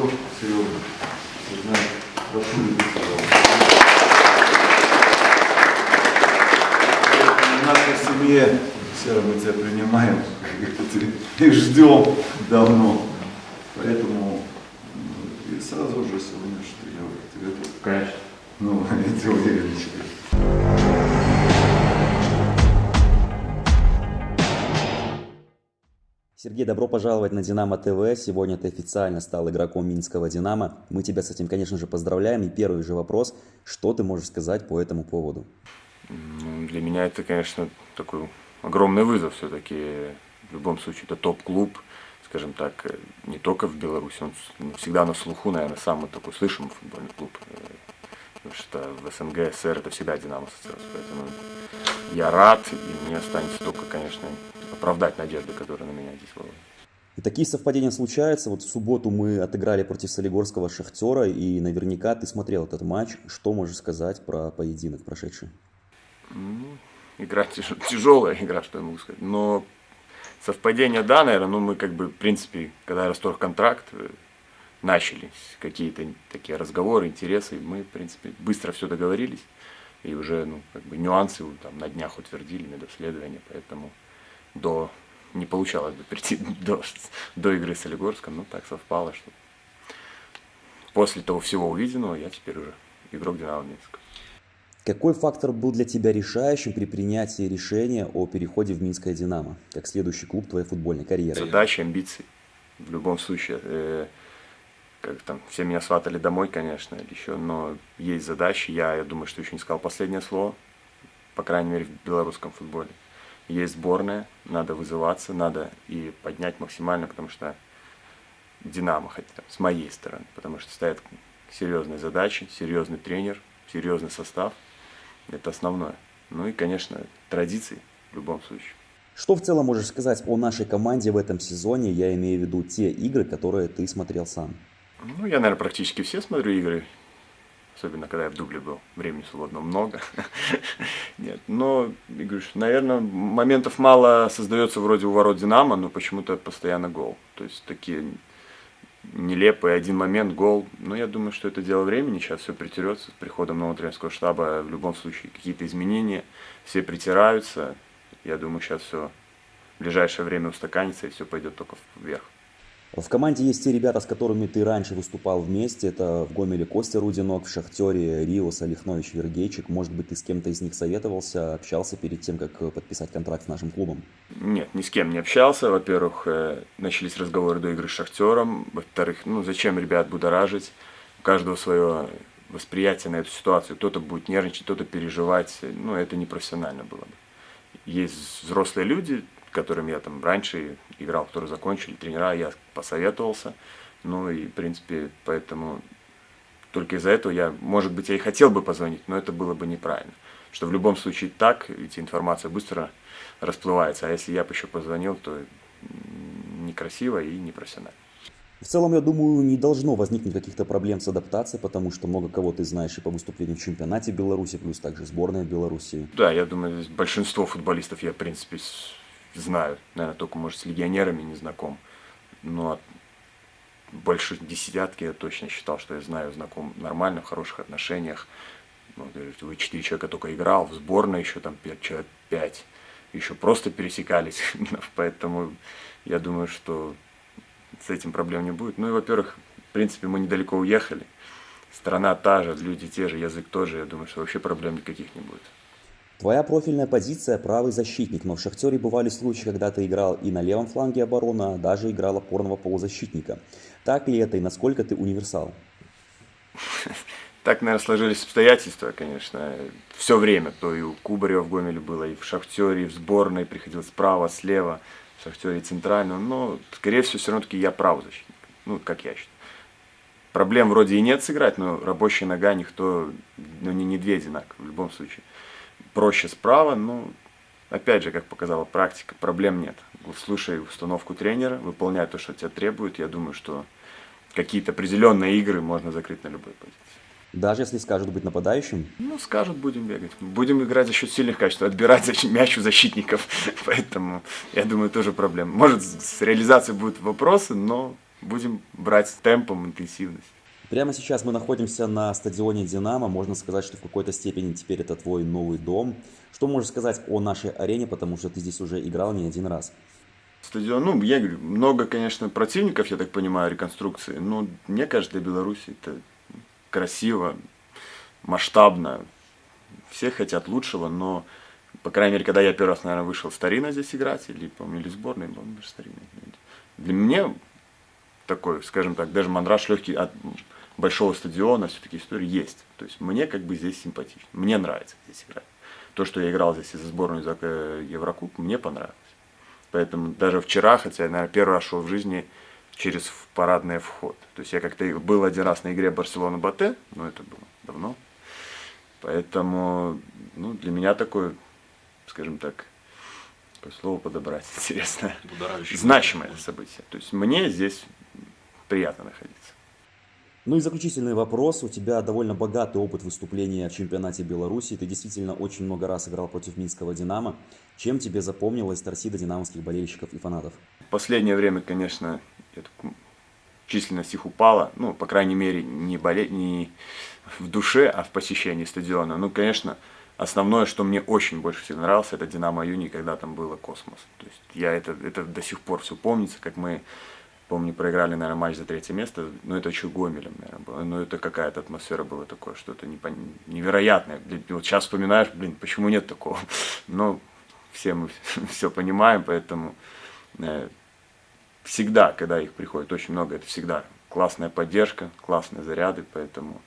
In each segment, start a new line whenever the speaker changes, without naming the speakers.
Серега, Серега, знаю, прошу любить В нашей семье, Сера, мы тебя принимаем и ждем давно. Поэтому ну, и сразу же сегодня, что я тебе тут,
Конечно.
ну, я тебе уверен,
Сергей, добро пожаловать на Динамо ТВ. Сегодня ты официально стал игроком Минского Динамо. Мы тебя с этим, конечно же, поздравляем. И первый же вопрос, что ты можешь сказать по этому поводу?
Ну, для меня это, конечно, такой огромный вызов все-таки. В любом случае, это топ-клуб, скажем так, э, не только в Беларуси, он с- всегда на слуху, наверное, самый такой слышимый футбольный клуб. э, Потому что в СНГ, СССР это всегда Динамо ассоциируется. Поэтому я рад, и мне останется только, конечно, оправдать надежды, которые на меня здесь возлагают.
И такие совпадения случаются. Вот в субботу мы отыграли против Солигорского Шахтера, и наверняка ты смотрел этот матч. Что можешь сказать про поединок прошедший?
Ну, игра тяж- тяжелая игра, что я могу сказать. Но совпадение, да, наверное, ну мы как бы, в принципе, когда расторг контракт, э, начались какие-то такие разговоры, интересы, и мы, в принципе, быстро все договорились, и уже, ну, как бы нюансы там на днях утвердили, медобследование, поэтому до не получалось бы прийти до, до игры с Олигорском, но так совпало, что после того всего увиденного я теперь уже игрок Динамо Минска.
Какой фактор был для тебя решающим при принятии решения о переходе в Минское Динамо, как следующий клуб твоей футбольной карьеры?
Задачи, амбиции. В любом случае, э, как там, все меня сватали домой, конечно, еще, но есть задачи. Я, я думаю, что еще не сказал последнее слово, по крайней мере, в белорусском футболе. Есть сборная, надо вызываться, надо и поднять максимально, потому что Динамо, хотя там, с моей стороны, потому что стоят серьезные задачи, серьезный тренер, серьезный состав. Это основное. Ну и, конечно, традиции в любом случае.
Что в целом можешь сказать о нашей команде в этом сезоне? Я имею в виду те игры, которые ты смотрел сам.
Ну, я, наверное, практически все смотрю игры. Особенно, когда я в дубле был. Времени свободного много. Нет, но, что, наверное, моментов мало создается вроде у ворот Динамо, но почему-то постоянно гол. То есть такие нелепые один момент, гол. Но я думаю, что это дело времени. Сейчас все притерется с приходом нового тренерского штаба. В любом случае, какие-то изменения. Все притираются. Я думаю, сейчас все в ближайшее время устаканится и все пойдет только вверх.
В команде есть те ребята, с которыми ты раньше выступал вместе. Это в Гомеле Костя Рудинок, в Шахтере Риос Олехнович Вергейчик. Может быть, ты с кем-то из них советовался, общался перед тем, как подписать контракт с нашим клубом?
Нет, ни с кем не общался. Во-первых, э, начались разговоры до игры с Шахтером. Во-вторых, ну зачем ребят будоражить? У каждого свое восприятие на эту ситуацию. Кто-то будет нервничать, кто-то переживать. Ну, это непрофессионально было бы. Есть взрослые люди, которым я там раньше играл, которые закончили, тренера, я посоветовался. Ну и, в принципе, поэтому только из-за этого я, может быть, я и хотел бы позвонить, но это было бы неправильно. Что в любом случае так, ведь информация быстро расплывается, а если я бы еще позвонил, то некрасиво и непрофессионально.
В целом, я думаю, не должно возникнуть каких-то проблем с адаптацией, потому что много кого ты знаешь и по выступлению в чемпионате Беларуси, плюс также сборная Беларуси.
Да, я думаю, большинство футболистов я, в принципе, знаю. Наверное, только, может, с легионерами не знаком. Но больше десятки я точно считал, что я знаю, знаком нормально, в хороших отношениях. Ну, вы четыре человека только играл, в сборной еще там человек, пять. Еще просто пересекались. Поэтому я думаю, что с этим проблем не будет. Ну и, во-первых, в принципе, мы недалеко уехали. Страна та же, люди те же, язык тоже. Я думаю, что вообще проблем никаких не будет.
Твоя профильная позиция – правый защитник, но в «Шахтере» бывали случаи, когда ты играл и на левом фланге обороны, а даже играл опорного полузащитника. Так ли это и насколько ты универсал?
Так, наверное, сложились обстоятельства, конечно. Все время. То и у Кубарева в Гомеле было, и в «Шахтере», и в сборной приходилось справа, слева, в «Шахтере» центрально. Но, скорее всего, все равно таки я правый защитник. Ну, как я считаю. Проблем вроде и нет сыграть, но рабочая нога никто, ну, не, не две одинаковые в любом случае. Проще справа, но, опять же, как показала практика, проблем нет. Слушай установку тренера, выполняй то, что тебя требует. Я думаю, что какие-то определенные игры можно закрыть на любой позиции.
Даже если скажут быть нападающим?
Ну, скажут, будем бегать. Будем играть за счет сильных качеств, отбирать мяч у защитников. Поэтому, я думаю, тоже проблем. Может, с реализацией будут вопросы, но будем брать темпом интенсивность.
Прямо сейчас мы находимся на стадионе «Динамо». Можно сказать, что в какой-то степени теперь это твой новый дом. Что можешь сказать о нашей арене, потому что ты здесь уже играл не один раз?
Стадион, ну, я говорю, много, конечно, противников, я так понимаю, реконструкции, но мне кажется, для Беларуси это красиво, масштабно. Все хотят лучшего, но, по крайней мере, когда я первый раз, наверное, вышел старина здесь играть, или, помню, или сборной, помню, даже старина. Для меня такой, скажем так, даже мандраж легкий от большого стадиона, все-таки история есть. То есть мне как бы здесь симпатично, мне нравится здесь играть. То, что я играл здесь за сборную за э, Еврокуб, мне понравилось. Поэтому даже вчера, хотя я, наверное, первый раз шел в жизни через парадный вход. То есть я как-то был один раз на игре Барселона-Батэ, но это было давно. Поэтому ну, для меня такое, скажем так, какое слово подобрать, интересно, значимое событие. То есть мне здесь приятно находиться.
Ну и заключительный вопрос. У тебя довольно богатый опыт выступления в чемпионате Беларуси. Ты действительно очень много раз играл против Минского «Динамо». Чем тебе запомнилась торсида динамовских болельщиков и фанатов?
В последнее время, конечно, численность их упала. Ну, по крайней мере, не, боле... не в душе, а в посещении стадиона. Ну, конечно, основное, что мне очень больше всего нравилось, это «Динамо Юни», когда там было космос. То есть я это, это до сих пор все помнится, как мы Помню, проиграли, наверное, матч за третье место, но это еще Гомелем, наверное, было. Но это какая-то атмосфера была такое, что-то непон... невероятное. Вот сейчас вспоминаешь, блин, почему нет такого? Но все мы все понимаем, поэтому э, всегда, когда их приходит очень много, это всегда классная поддержка, классные заряды, поэтому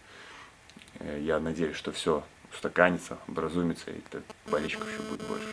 э, я надеюсь, что все устаканится, образумится, и болельщиков еще будет больше.